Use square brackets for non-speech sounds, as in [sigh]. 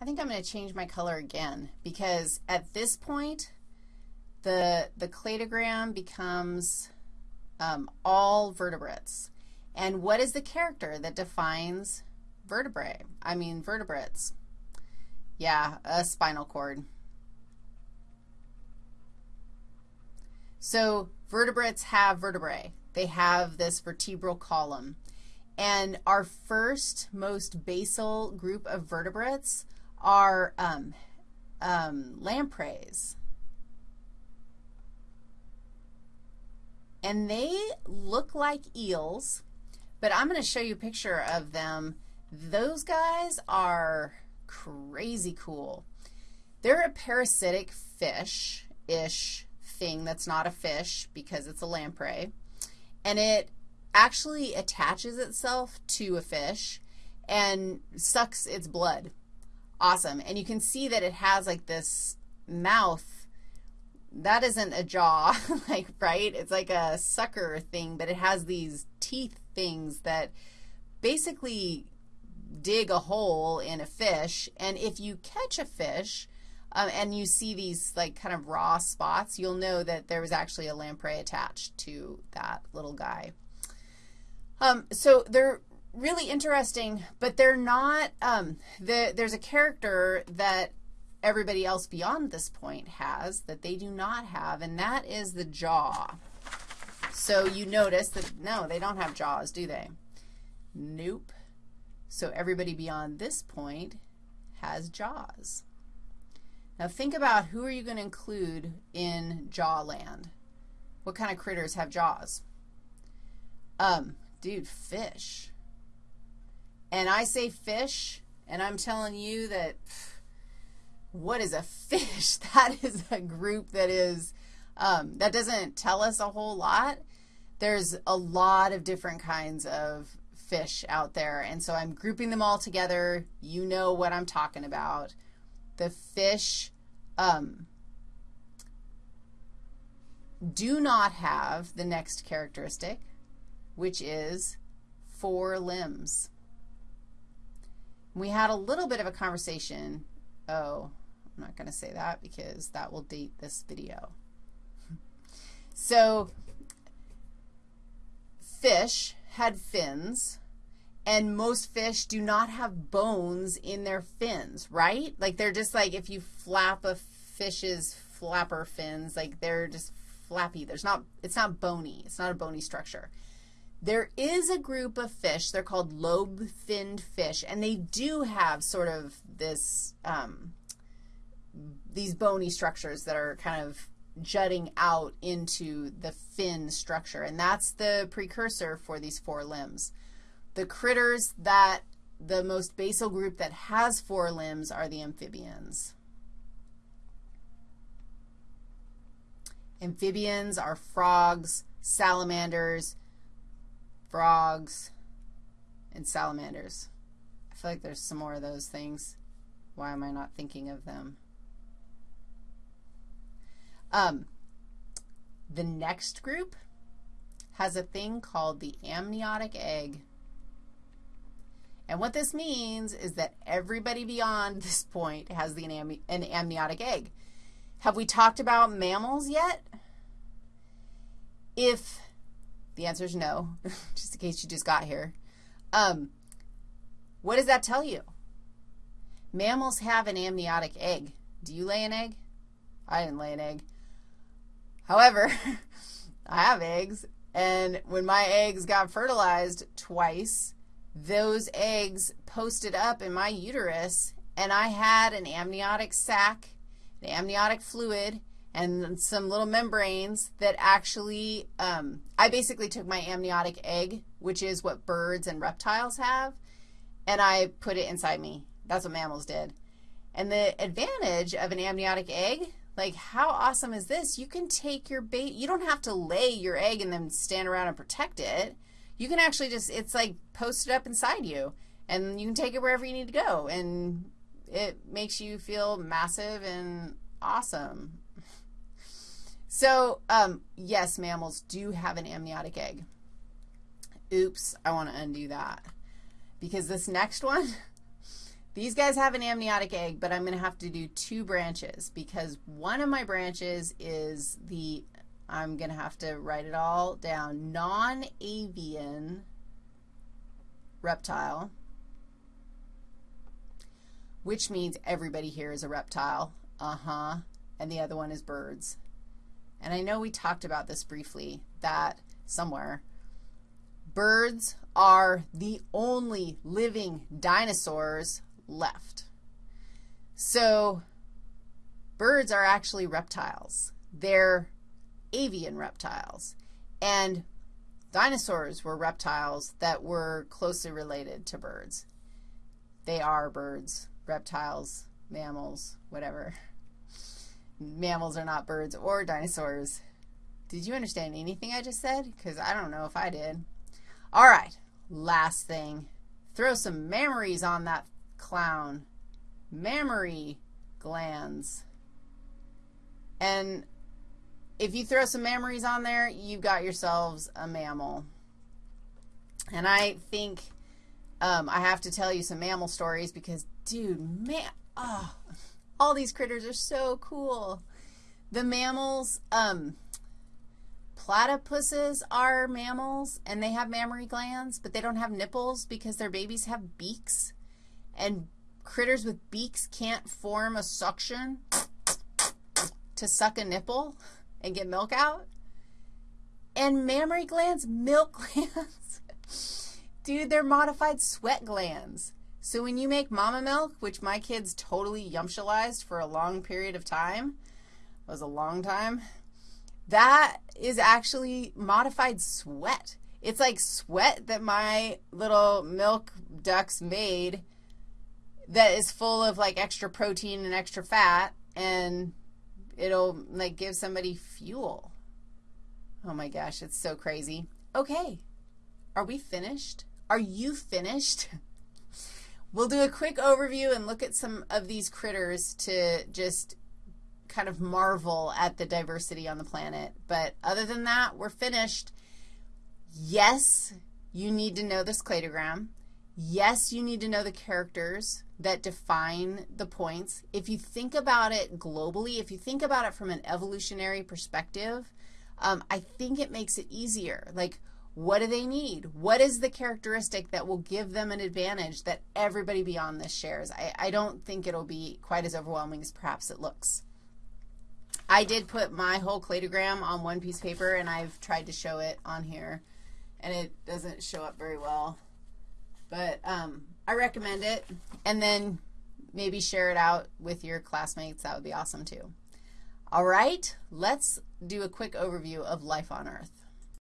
I think I'm going to change my color again because at this point, the, the cladogram becomes um, all vertebrates. And what is the character that defines vertebrae? I mean vertebrates. Yeah, a spinal cord. So vertebrates have vertebrae. They have this vertebral column. And our first most basal group of vertebrates are um, um, lampreys. And they look like eels, but I'm going to show you a picture of them. Those guys are crazy cool. They're a parasitic fish-ish thing that's not a fish because it's a lamprey, and it actually attaches itself to a fish and sucks its blood. Awesome. And you can see that it has like this mouth. That isn't a jaw, [laughs] like, right? It's like a sucker thing, but it has these teeth things that basically dig a hole in a fish. And if you catch a fish, um, and you see these like kind of raw spots, you'll know that there was actually a lamprey attached to that little guy. Um, so they're really interesting, but they're not, um, the, there's a character that everybody else beyond this point has that they do not have, and that is the jaw. So you notice that, no, they don't have jaws, do they? Nope. So everybody beyond this point has jaws. Now think about who are you going to include in jaw land? What kind of critters have jaws? Um, dude, fish. And I say fish, and I'm telling you that what is a [laughs] fish? That is a group that is, um, that doesn't tell us a whole lot. There's a lot of different kinds of fish out there, and so I'm grouping them all together. You know what I'm talking about the fish um, do not have the next characteristic, which is four limbs. We had a little bit of a conversation. Oh, I'm not going to say that because that will date this video. [laughs] so fish had fins, and most fish do not have bones in their fins, right? Like they're just like if you flap a fish's flapper fins, like they're just flappy. There's not, it's not bony. It's not a bony structure. There is a group of fish, they're called lobe-finned fish, and they do have sort of this, um, these bony structures that are kind of jutting out into the fin structure, and that's the precursor for these four limbs. The critters that the most basal group that has four limbs are the amphibians. Amphibians are frogs, salamanders, frogs, and salamanders. I feel like there's some more of those things. Why am I not thinking of them? Um, the next group has a thing called the amniotic egg. And what this means is that everybody beyond [laughs] this point has the, an amniotic egg. Have we talked about mammals yet? If the answer is no, [laughs] just in case you just got here, um, what does that tell you? Mammals have an amniotic egg. Do you lay an egg? I didn't lay an egg. However, [laughs] I have eggs, and when my eggs got fertilized twice, those eggs posted up in my uterus, and I had an amniotic sac, an amniotic fluid, and some little membranes that actually, um, I basically took my amniotic egg, which is what birds and reptiles have, and I put it inside me. That's what mammals did. And the advantage of an amniotic egg, like how awesome is this? You can take your bait, you don't have to lay your egg and then stand around and protect it. You can actually just, it's like posted up inside you, and you can take it wherever you need to go, and it makes you feel massive and awesome. So, um, yes, mammals do have an amniotic egg. Oops, I want to undo that. Because this next one, [laughs] These guys have an amniotic egg, but I'm going to have to do two branches because one of my branches is the, I'm going to have to write it all down, non-avian reptile, which means everybody here is a reptile. Uh-huh. And the other one is birds. And I know we talked about this briefly, that somewhere. Birds are the only living dinosaurs left. So birds are actually reptiles. They're avian reptiles. And dinosaurs were reptiles that were closely related to birds. They are birds, reptiles, mammals, whatever. [laughs] Mammals are not birds or dinosaurs. Did you understand anything I just said? Because I don't know if I did. All right, last thing. Throw some mammaries on that clown. Mammary glands. And if you throw some mammaries on there, you've got yourselves a mammal. And I think um, I have to tell you some mammal stories because, dude, man, oh, all these critters are so cool. The mammals, um, platypuses are mammals, and they have mammary glands, but they don't have nipples because their babies have beaks and critters with beaks can't form a suction to suck a nipple and get milk out. And mammary glands, milk [laughs] glands, dude, they're modified sweat glands. So when you make mama milk, which my kids totally yumptialized for a long period of time, was a long time, that is actually modified sweat. It's like sweat that my little milk ducts made that is full of like extra protein and extra fat and it'll like give somebody fuel. Oh my gosh, it's so crazy. Okay, are we finished? Are you finished? [laughs] we'll do a quick overview and look at some of these critters to just kind of marvel at the diversity on the planet. But other than that, we're finished. Yes, you need to know this cladogram. Yes, you need to know the characters that define the points. If you think about it globally, if you think about it from an evolutionary perspective, um, I think it makes it easier. Like, what do they need? What is the characteristic that will give them an advantage that everybody beyond this shares? I, I don't think it'll be quite as overwhelming as perhaps it looks. I did put my whole cladogram on one piece of paper, and I've tried to show it on here, and it doesn't show up very well. But um, I recommend it. And then maybe share it out with your classmates. That would be awesome too. All right, let's do a quick overview of life on Earth.